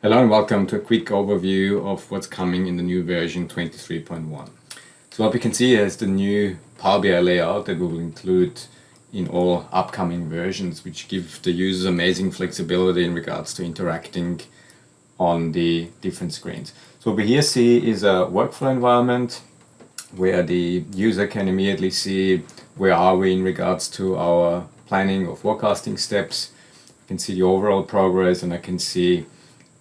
Hello and welcome to a quick overview of what's coming in the new version 23.1. So what we can see is the new Power BI layout that we will include in all upcoming versions which give the users amazing flexibility in regards to interacting on the different screens. So what we here see is a workflow environment where the user can immediately see where are we in regards to our planning or forecasting steps. I can see the overall progress and I can see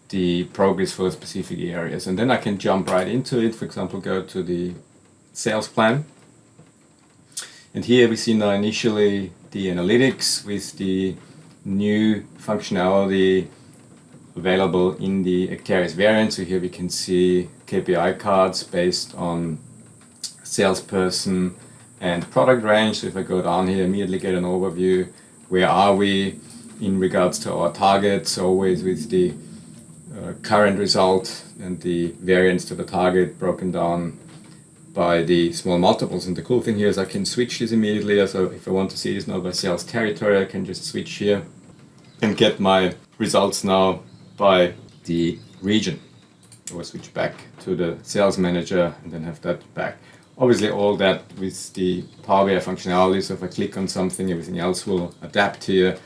the progress for specific areas. And then I can jump right into it, for example, go to the sales plan. And here we see now initially the analytics with the new functionality available in the Acterys variant. So here we can see KPI cards based on salesperson and product range. So if I go down here, immediately get an overview. Where are we in regards to our targets, always with the uh, current result and the variance to the target broken down by the small multiples. And the cool thing here is I can switch this immediately. So if I want to see this now by sales territory, I can just switch here and get my results now by the region. Or switch back to the sales manager and then have that back. Obviously all that with the Power BI functionality, so if I click on something, everything else will adapt here.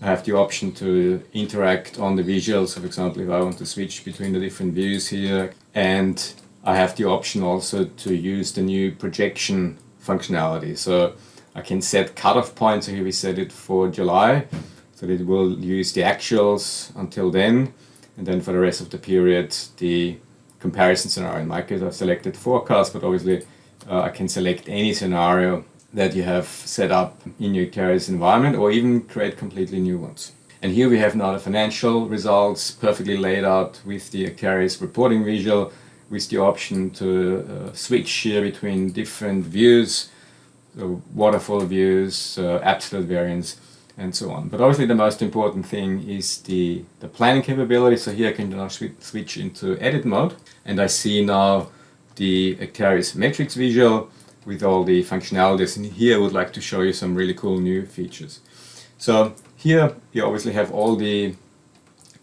I have the option to interact on the visuals, so for example, if I want to switch between the different views here, and I have the option also to use the new projection functionality. So I can set cutoff points, so here we set it for July, so it will use the actuals until then, and then for the rest of the period, the comparison scenario. In my case, I've selected forecast, but obviously uh, I can select any scenario that you have set up in your Acterys environment or even create completely new ones. And here we have now the financial results perfectly laid out with the Acterys reporting visual with the option to uh, switch here between different views, so waterfall views, uh, absolute variance, and so on. But obviously the most important thing is the, the planning capability. So here I can now switch into edit mode and I see now the Acterys matrix visual with all the functionalities. And here I would like to show you some really cool new features. So here you obviously have all the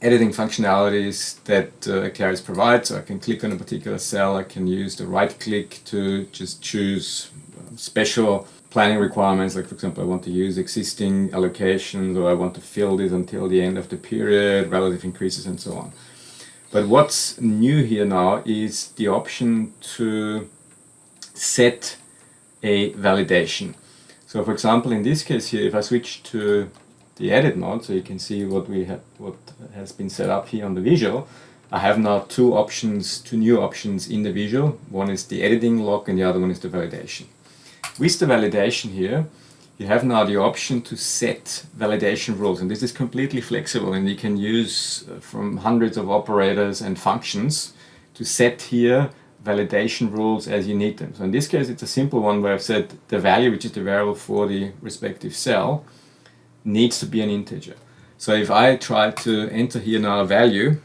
editing functionalities that uh, provides. So I can click on a particular cell, I can use the right click to just choose um, special planning requirements, like for example I want to use existing allocations or I want to fill this until the end of the period, relative increases and so on. But what's new here now is the option to set a validation. So for example, in this case here, if I switch to the edit mode, so you can see what we have, what has been set up here on the visual, I have now two options, two new options in the visual. One is the editing lock and the other one is the validation. With the validation here, you have now the option to set validation rules and this is completely flexible and you can use uh, from hundreds of operators and functions to set here validation rules as you need them. So in this case it's a simple one where I've said the value which is the variable for the respective cell needs to be an integer. So if I try to enter here now a value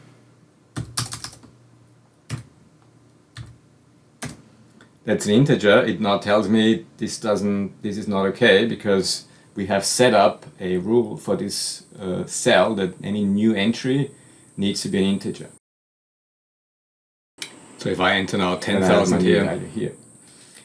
that's an integer, it now tells me this doesn't, this is not okay because we have set up a rule for this uh, cell that any new entry needs to be an integer. So if I enter now 10,000 here, here,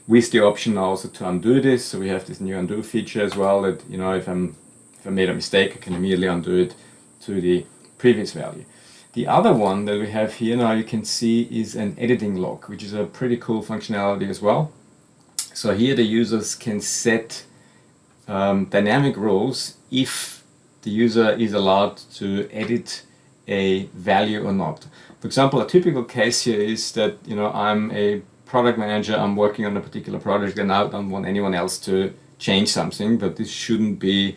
with the option also to undo this, so we have this new undo feature as well that, you know, if, I'm, if I made a mistake, I can immediately undo it to the previous value. The other one that we have here now you can see is an editing lock, which is a pretty cool functionality as well. So here the users can set um, dynamic rules if the user is allowed to edit a value or not. For example, a typical case here is that you know I'm a product manager, I'm working on a particular project and I don't want anyone else to change something, but this shouldn't be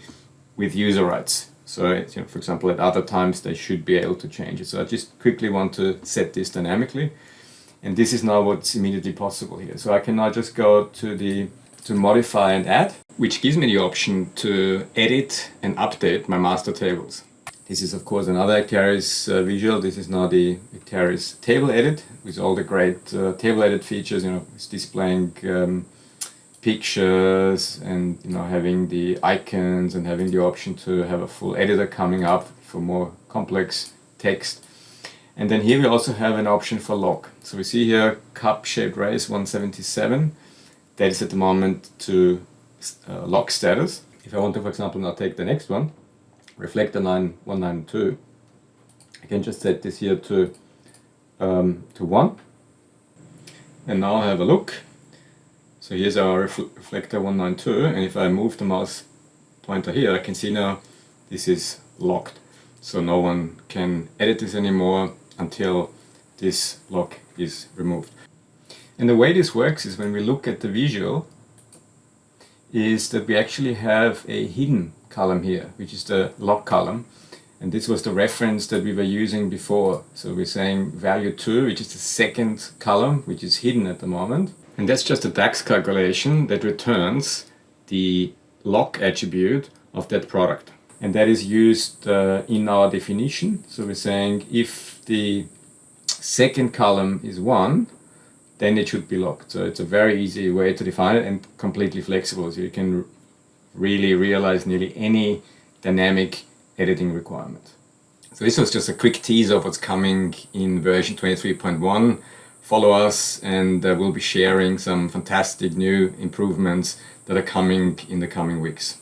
with user rights. So, you know, for example, at other times they should be able to change it. So I just quickly want to set this dynamically. And this is now what's immediately possible here. So I can now just go to the to modify and add, which gives me the option to edit and update my master tables. This is of course another Acterys uh, visual. This is now the Acterys table edit with all the great uh, table edit features. You know, it's displaying um, pictures and you know having the icons and having the option to have a full editor coming up for more complex text And then here we also have an option for lock. So we see here cup-shaped race 177. That is at the moment to uh, lock status. If I want to, for example, now take the next one, reflector 9192, I can just set this here to, um, to 1. And now have a look. So here's our reflector 192 and if I move the mouse pointer here I can see now this is locked. So no one can edit this anymore until this lock is removed. And the way this works is when we look at the visual is that we actually have a hidden column here, which is the lock column. And this was the reference that we were using before. So we're saying value 2, which is the second column, which is hidden at the moment. And that's just a DAX calculation that returns the lock attribute of that product. And that is used uh, in our definition. So we're saying if the second column is 1, then it should be locked. So it's a very easy way to define it and completely flexible. So you can really realize nearly any dynamic editing requirement. So this was just a quick teaser of what's coming in version 23.1. Follow us and uh, we'll be sharing some fantastic new improvements that are coming in the coming weeks.